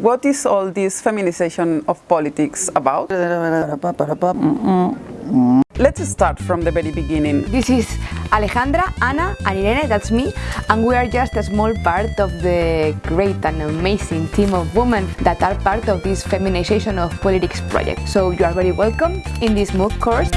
what is all this feminization of politics about? Let's start from the very beginning. This is Alejandra, Ana and Irene, that's me, and we are just a small part of the great and amazing team of women that are part of this feminization of politics project. So you are very welcome in this MOOC course.